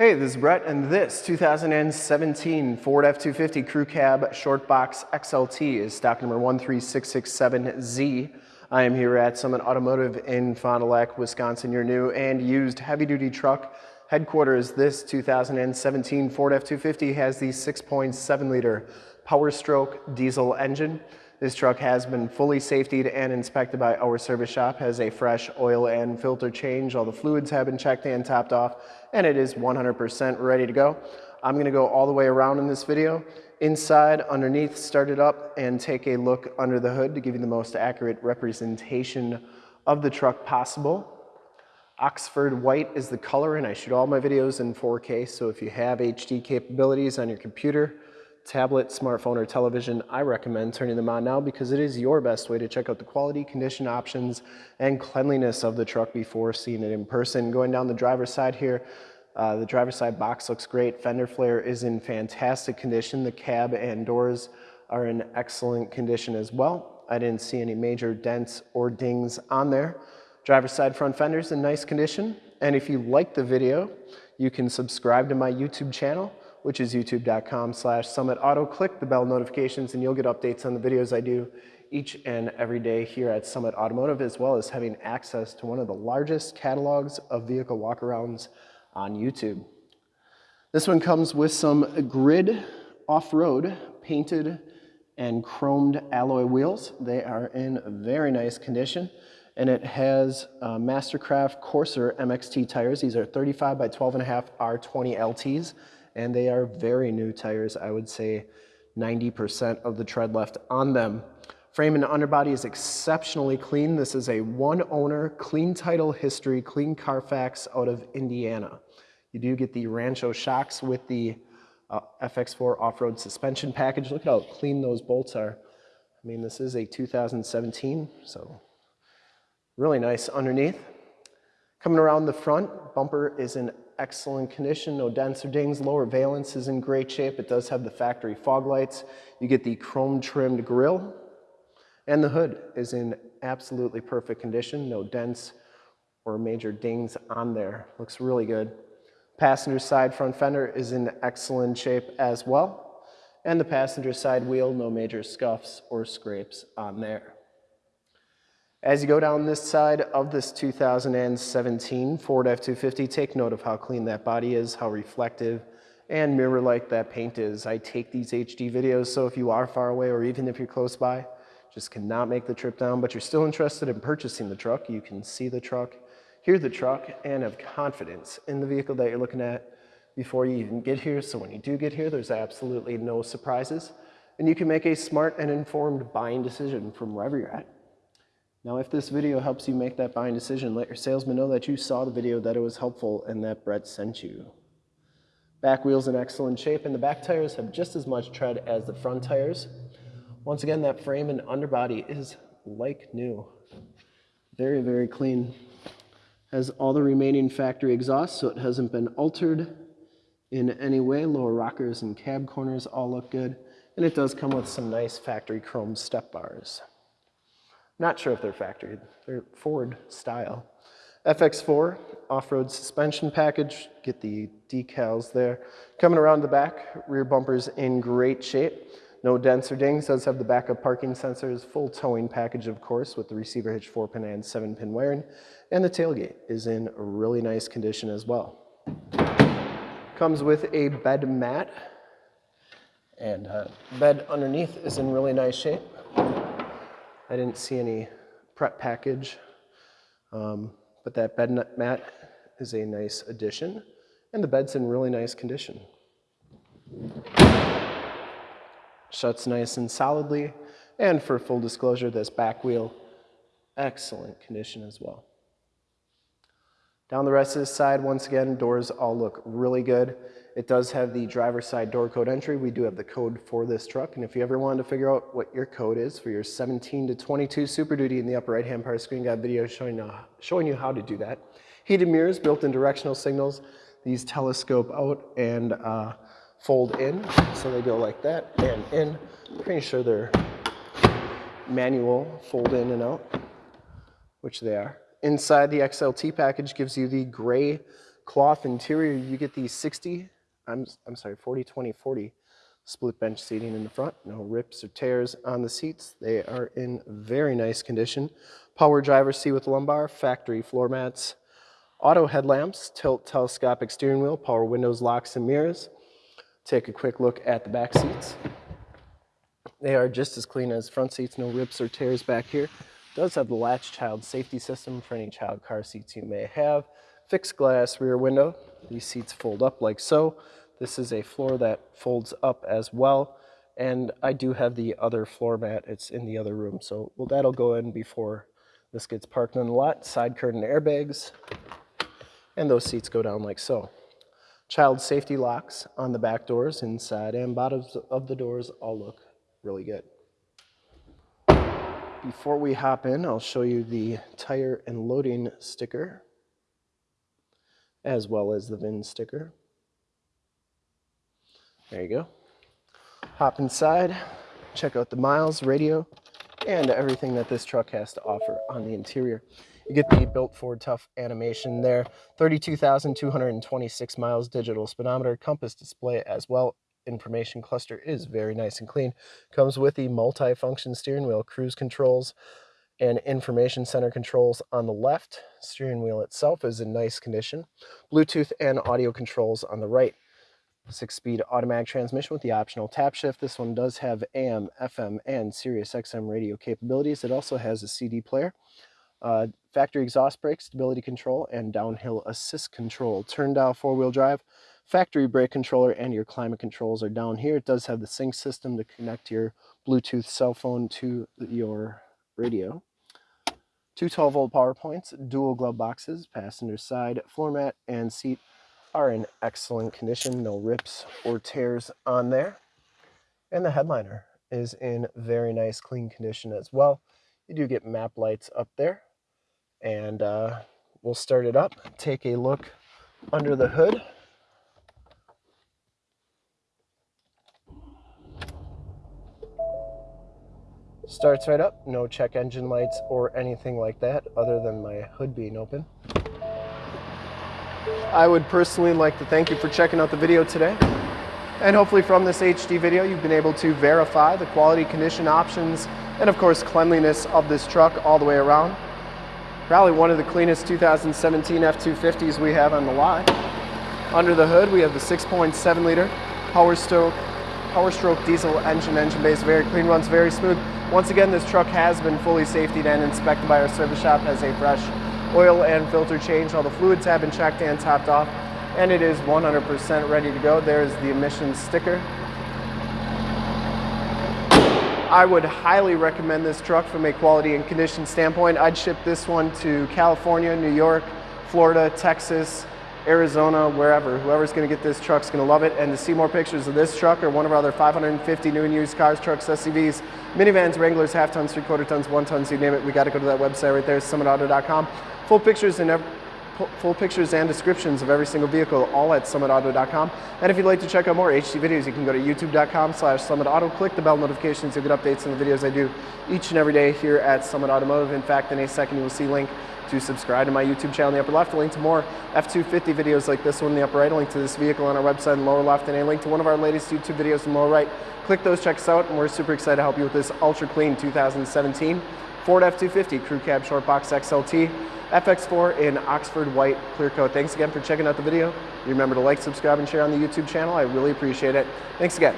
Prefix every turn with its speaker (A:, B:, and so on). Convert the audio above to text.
A: Hey, this is Brett, and this 2017 Ford F-250 Crew Cab Short Box XLT is stock number 13667Z. I am here at Summit Automotive in Fond du Lac, Wisconsin, your new and used heavy-duty truck headquarters. This 2017 Ford F-250 has the 6.7-liter Power Stroke diesel engine. This truck has been fully safetied and inspected by our service shop, has a fresh oil and filter change. All the fluids have been checked and topped off, and it is 100% ready to go. I'm gonna go all the way around in this video. Inside, underneath, start it up and take a look under the hood to give you the most accurate representation of the truck possible. Oxford white is the color and I shoot all my videos in 4K, so if you have HD capabilities on your computer, tablet, smartphone, or television, I recommend turning them on now because it is your best way to check out the quality, condition options, and cleanliness of the truck before seeing it in person. Going down the driver's side here, uh, the driver's side box looks great. Fender flare is in fantastic condition. The cab and doors are in excellent condition as well. I didn't see any major dents or dings on there. Driver's side front fenders in nice condition. And if you like the video, you can subscribe to my YouTube channel which is youtube.com slash summitauto. Click the bell notifications and you'll get updates on the videos I do each and every day here at Summit Automotive, as well as having access to one of the largest catalogs of vehicle walkarounds on YouTube. This one comes with some grid off-road painted and chromed alloy wheels. They are in very nice condition and it has uh, Mastercraft Courser MXT tires. These are 35 by 12 and a half R20 LTs and they are very new tires. I would say 90% of the tread left on them. Frame and underbody is exceptionally clean. This is a one owner, clean title history, clean Carfax out of Indiana. You do get the Rancho shocks with the uh, FX4 off-road suspension package. Look at how clean those bolts are. I mean, this is a 2017, so really nice underneath. Coming around the front, bumper is in excellent condition, no dents or dings. Lower valence is in great shape. It does have the factory fog lights. You get the chrome trimmed grille and the hood is in absolutely perfect condition. No dents or major dings on there. Looks really good. Passenger side front fender is in excellent shape as well. And the passenger side wheel, no major scuffs or scrapes on there. As you go down this side of this 2017 Ford F-250, take note of how clean that body is, how reflective and mirror-like that paint is. I take these HD videos, so if you are far away or even if you're close by, just cannot make the trip down, but you're still interested in purchasing the truck, you can see the truck, hear the truck, and have confidence in the vehicle that you're looking at before you even get here. So when you do get here, there's absolutely no surprises, and you can make a smart and informed buying decision from wherever you're at. Now, if this video helps you make that buying decision, let your salesman know that you saw the video, that it was helpful, and that Brett sent you. Back wheels in excellent shape, and the back tires have just as much tread as the front tires. Once again, that frame and underbody is like new. Very, very clean. Has all the remaining factory exhaust, so it hasn't been altered in any way. Lower rockers and cab corners all look good. And it does come with some nice factory chrome step bars. Not sure if they're factory, they're Ford style. FX4 off-road suspension package, get the decals there. Coming around the back, rear bumper's in great shape. No dents or dings, does have the backup parking sensors, full towing package of course with the receiver hitch 4-pin and 7-pin wiring. And the tailgate is in really nice condition as well. Comes with a bed mat and uh, bed underneath is in really nice shape. I didn't see any prep package, um, but that bed mat is a nice addition, and the bed's in really nice condition. Shuts nice and solidly, and for full disclosure, this back wheel, excellent condition as well. Down the rest of this side, once again, doors all look really good. It does have the driver's side door code entry. We do have the code for this truck. And if you ever wanted to figure out what your code is for your 17 to 22 Super Duty in the upper right hand part of the screen, got a video showing, uh, showing you how to do that. Heated mirrors, built-in directional signals. These telescope out and uh, fold in. So they go like that and in. Pretty sure they're manual fold in and out, which they are. Inside the XLT package gives you the gray cloth interior. You get the 60, I'm, I'm sorry, 40, 20, 40 split bench seating in the front. No rips or tears on the seats. They are in very nice condition. Power driver seat with lumbar, factory floor mats, auto headlamps, tilt telescopic steering wheel, power windows, locks, and mirrors. Take a quick look at the back seats. They are just as clean as front seats, no rips or tears back here. Does have the latch child safety system for any child car seats you may have. Fixed glass rear window. These seats fold up like so. This is a floor that folds up as well. And I do have the other floor mat. It's in the other room. So well, that'll go in before this gets parked on the lot. Side curtain airbags. And those seats go down like so. Child safety locks on the back doors, inside and bottoms of the doors all look really good. Before we hop in, I'll show you the tire and loading sticker, as well as the VIN sticker. There you go. Hop inside, check out the miles, radio, and everything that this truck has to offer on the interior. You get the built Ford Tough animation there. 32,226 miles digital speedometer, compass display as well. Information cluster is very nice and clean. Comes with the multi-function steering wheel, cruise controls, and information center controls on the left. Steering wheel itself is in nice condition. Bluetooth and audio controls on the right. Six-speed automatic transmission with the optional tap shift. This one does have AM, FM, and Sirius XM radio capabilities. It also has a CD player. Uh, factory exhaust brake, stability control, and downhill assist control. Turn dial four-wheel drive, factory brake controller, and your climate controls are down here. It does have the sync system to connect your Bluetooth cell phone to your radio. Two 12-volt power points, dual glove boxes, passenger side floor mat, and seat are in excellent condition. No rips or tears on there. And the headliner is in very nice, clean condition as well. You do get map lights up there and uh, we'll start it up, take a look under the hood. Starts right up, no check engine lights or anything like that other than my hood being open. I would personally like to thank you for checking out the video today. And hopefully from this HD video, you've been able to verify the quality, condition, options, and of course cleanliness of this truck all the way around. Probably one of the cleanest 2017 F-250s we have on the lot. Under the hood, we have the 6.7 liter Power Stroke, Power Stroke diesel engine, engine base, very clean, runs very smooth. Once again, this truck has been fully safety and inspected by our service shop, has a fresh oil and filter change. All the fluids have been checked and topped off, and it is 100% ready to go. There's the emissions sticker. I would highly recommend this truck from a quality and condition standpoint. I'd ship this one to California, New York, Florida, Texas, Arizona, wherever. Whoever's going to get this truck's going to love it. And to see more pictures of this truck or one of our other 550 new and used cars, trucks, SUVs, minivans, Wranglers, half tons, three quarter tons, one tons, you name it, we got to go to that website right there, summitauto.com. Full pictures and full pictures and descriptions of every single vehicle all at summitauto.com. And if you'd like to check out more HD videos, you can go to youtube.com slash summitauto, click the bell notifications, you'll get updates on the videos I do each and every day here at Summit Automotive. In fact, in a second, you will see link to subscribe to my YouTube channel in the upper left, a link to more F-250 videos like this one in the upper right, a link to this vehicle on our website in the lower left, and a link to one of our latest YouTube videos in the lower right. Click those, check us out, and we're super excited to help you with this ultra clean 2017 Ford F-250 Crew Cab Short Box XLT. FX4 in Oxford White Clear Coat. Thanks again for checking out the video. Remember to like, subscribe, and share on the YouTube channel. I really appreciate it. Thanks again.